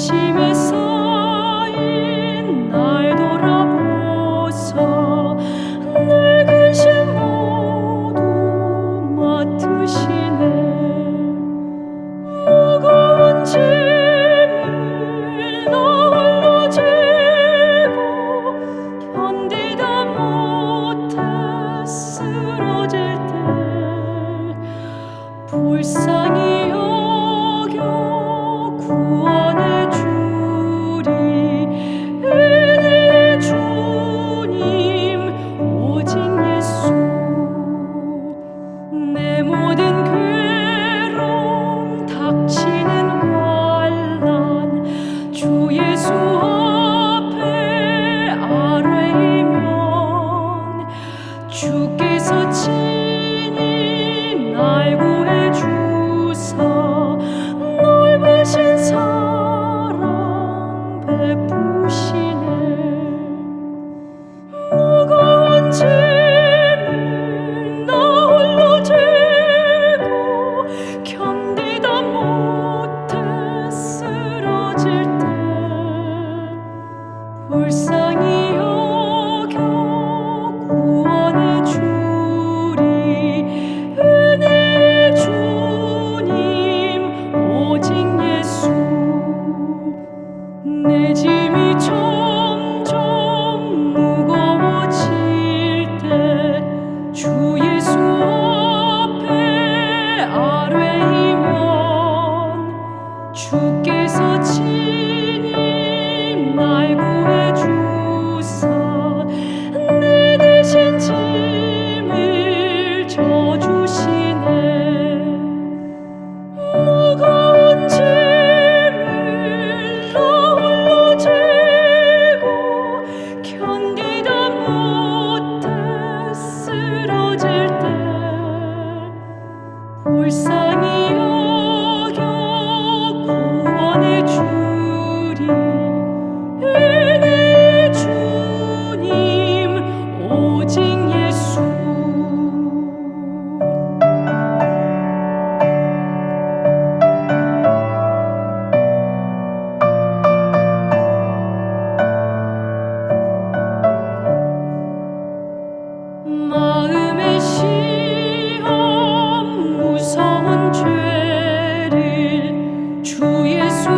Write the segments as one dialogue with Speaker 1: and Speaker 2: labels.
Speaker 1: she receives. 주께서 지 무서운 죄를 주 예수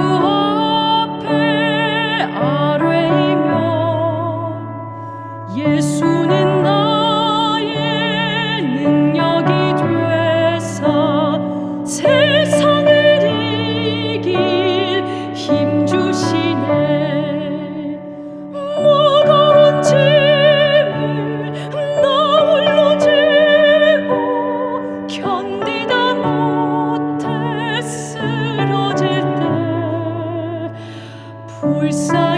Speaker 1: side.